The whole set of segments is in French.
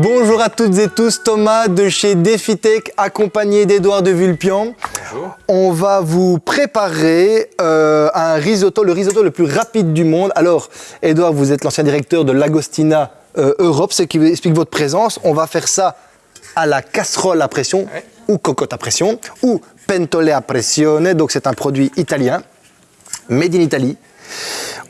Bonjour à toutes et tous, Thomas de chez Defitech, accompagné d'Edouard de Vulpian. Bonjour. On va vous préparer euh, un risotto, le risotto le plus rapide du monde. Alors, Edouard, vous êtes l'ancien directeur de l'Agostina euh, Europe, ce qui explique votre présence. On va faire ça à la casserole à pression, Ouais. ou cocotte à pression, ou pentole a pressione, donc c'est un produit italien, made in Italy.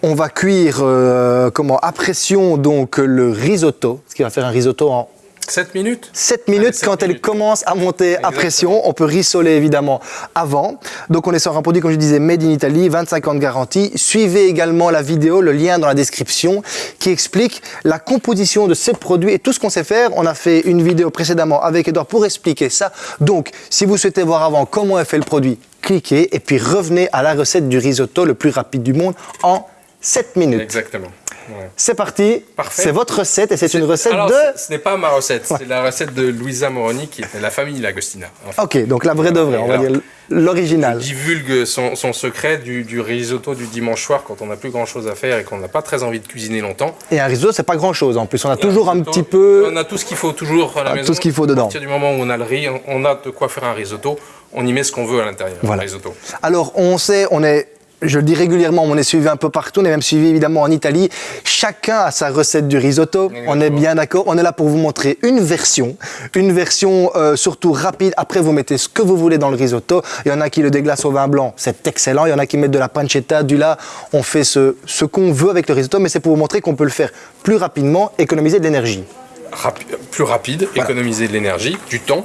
On va cuire euh, comment, à pression donc le risotto, ce qui va faire un risotto en 7 minutes 7 minutes Allez, quand elle commence à monter à pression. On peut rissoler évidemment avant. Donc on est sur un produit, comme je disais, made in Italy, 25 ans de garantie. Suivez également la vidéo, le lien dans la description, qui explique la composition de ces produits et tout ce qu'on sait faire. On a fait une vidéo précédemment avec Edouard pour expliquer ça. Donc si vous souhaitez voir avant comment est fait le produit, cliquez et puis revenez à la recette du risotto le plus rapide du monde en 7 minutes. Exactement. Ouais. C'est parti, Parfait. c'est votre recette et c'est une recette Alors, de... ce- n'est pas ma recette, c'est la recette de Luisa Moroni qui est la famille Lagostina. En fait, Ok, donc la vraie de vraie, on va Alors, dire l'original. divulgue son, son secret du, du risotto du dimanche soir quand on n'a plus grand chose à faire et qu'on n'a pas très envie de cuisiner longtemps. Et un risotto, c'est pas grand chose en plus. On a Et toujours un risotto, petit peu. On a tout ce qu'il faut toujours à la Ah, maison. tout ce qu'il faut dedans. À partir du moment où on a le riz, on- a de quoi faire un risotto. On y met ce qu'on veut à l'intérieur. Voilà. Risotto. Alors, on sait, on est. Je le dis régulièrement, on est suivi un peu partout, on est même suivi évidemment en Italie. Chacun a sa recette du risotto, on est bien d'accord. On est là pour vous montrer une version, une version euh, surtout rapide. Après, vous mettez ce que vous voulez dans le risotto. Il y en a qui le déglacent au vin blanc, c'est excellent. Il y en a qui mettent de la pancetta, du lard. On fait ce, ce qu'on veut avec le risotto, mais c'est pour vous montrer qu'on peut le faire plus rapidement, économiser de l'énergie. Rapi- plus rapide, économiser de l'énergie, du temps.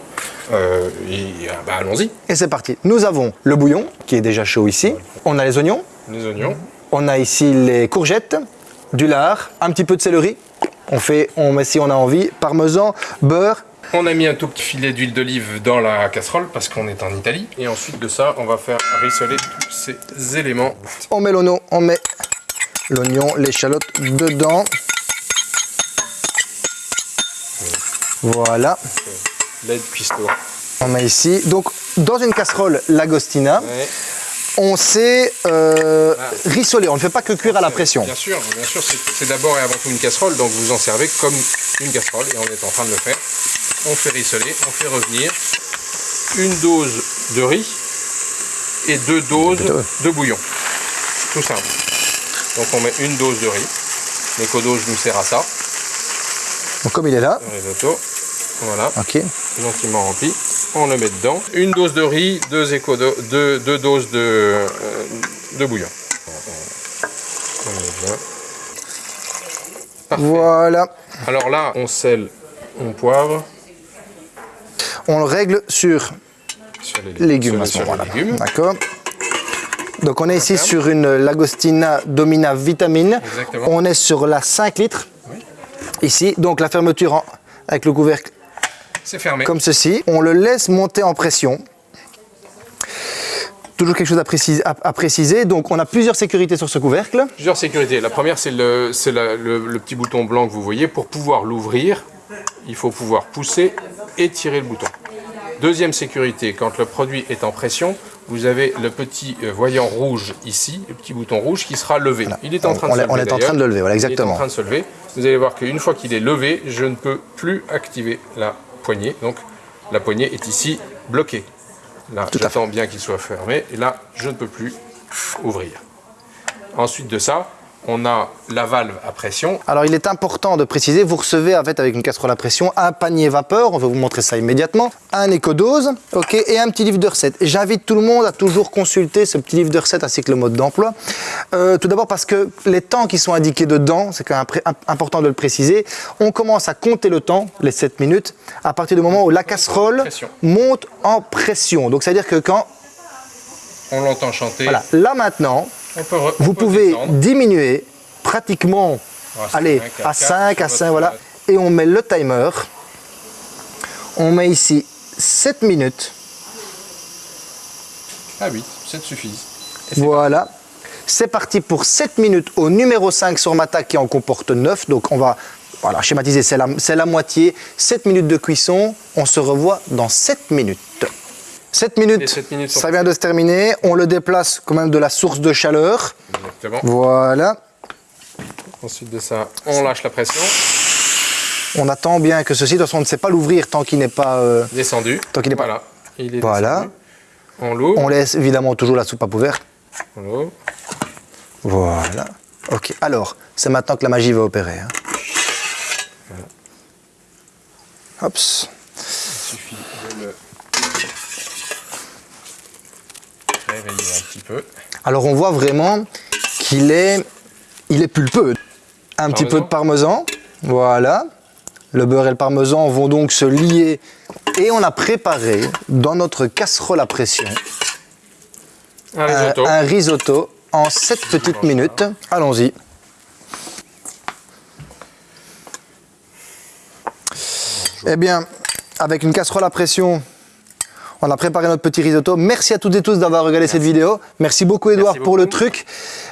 euh, et euh, bah, allons-y. Et c'est parti. Nous avons le bouillon, qui est déjà chaud ici. On a les oignons. Les oignons. On a ici les courgettes, du lard, un petit peu de céleri. On fait, on met si on a envie, parmesan, beurre. On a mis un tout petit filet d'huile d'olive dans la casserole parce qu'on est en Italie. Et ensuite de ça, on va faire rissoler tous ces éléments. On met l'oignon, on met l'oignon, l'échalote dedans. Voilà, L'aide cuistot. on met ici. Donc, dans une casserole Lagostina, Ouais. on sait euh, Ah. rissoler. On ne fait pas que cuire à la pression. Bien sûr, bien sûr, c'est c'est d'abord et avant tout une casserole, donc vous en servez comme une casserole et on est en train de le faire. On fait rissoler, on fait revenir une dose de riz et deux doses de bouillon. Tout simple. Donc on met une dose de riz. L'éco-dose nous sert à ça, Donc, comme il est là, le risotto. Voilà. ok. gentiment rempli. On le met dedans. Une dose de riz, deux, éco deux, deux doses de, euh, de bouillon. On met bien. Parfait. Voilà. Alors là, on sel, on poivre On le règle sur sur les légumes sur les- sur les légumes. D'accord. Donc on est ici sur une Lagostina Domina Vitamine. Exactement. On est sur la 5 litres. Ici, donc la fermeture en- avec le couvercle C'est fermé. comme ceci. On le laisse monter en pression. Toujours quelque chose à préciser, à- à préciser. Donc on a plusieurs sécurités sur ce couvercle. Plusieurs sécurités. La première, c'est le, petit bouton blanc que vous voyez. Pour pouvoir l'ouvrir, il faut pouvoir pousser et tirer le bouton. Deuxième sécurité, quand le produit est en pression, vous avez le petit euh, voyant rouge ici, le petit bouton rouge qui sera levé. Il est en train de On se lever. on est en train de le lever, voilà, Il est exactement. en train de se lever. Vous allez voir qu'une fois qu'il est levé, je ne peux plus activer la poignée. Donc la poignée est ici bloquée. Là, j'attends bien qu'il soit fermé. Et là, je ne peux plus ouvrir. Ensuite de ça, on a la valve à pression. Alors il est important de préciser, vous recevez en fait avec une casserole à pression un panier vapeur, on va vous montrer ça immédiatement, un éco-dose, ok, et un petit livre de recettes. Et J'invite tout le monde à toujours consulter ce petit livre de recettes ainsi que le mode d'emploi. Euh, tout d'abord parce que les temps qui sont indiqués dedans, c'est quand même important de le préciser, on commence à compter le temps, les 7 minutes, à partir du moment où la casserole monte en pression. Donc c'est-à-dire que quand, On l'entend chanter. voilà, là maintenant, On peut re- on vous peut pouvez descendre. diminuer pratiquement Ah, allez, à à quatre, 5, à sur 5, votre- voilà. Et on met le timer. On met ici 7 minutes. Ah oui, ça suffit. Voilà. C'est parti pour 7 minutes au numéro 5 sur Mata qui en comporte 9. Donc on va voilà, schématiser, c'est la, c'est la moitié. 7 minutes de cuisson. On se revoit dans 7 minutes. 7 minutes, ça vient de se terminer. On le déplace quand même de la source de chaleur. Exactement. Voilà. Ensuite de ça, on lâche la pression. On attend bien que ceci, de toute façon, on ne sait pas l'ouvrir tant qu'il n'est pas... euh, Descendu. Tant qu'il est pas- Voilà. Il est Voilà. descendu. On l'ouvre. on laisse évidemment toujours la soupape ouverte. On l'ouvre. Voilà. Ok, alors, c'est maintenant que la magie va opérer. hein. Hops. Il suffit de le réveiller un petit peu. Alors on voit vraiment qu'il est, il est pulpeux. Un petit peu de parmesan, voilà. Le beurre et le parmesan vont donc se lier et on a préparé dans notre casserole à pression Un un, risotto. un risotto en 7 petites minutes. Allons-y. Eh bien, avec une casserole à pression, on a préparé notre petit risotto. Merci à toutes et tous d'avoir regardé cette vidéo. Merci beaucoup Edouard Merci pour le truc.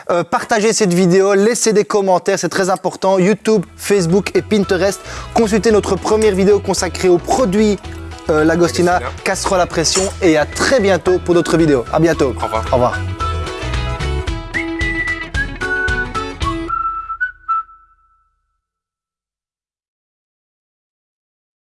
Euh, partagez cette vidéo, laissez des commentaires, c'est très important. YouTube, Facebook et Pinterest. Consultez notre première vidéo consacrée aux produits euh, Lagostina, Lagostina. casserole à pression et à très bientôt pour d'autres vidéos. À bientôt. Au revoir. Au revoir.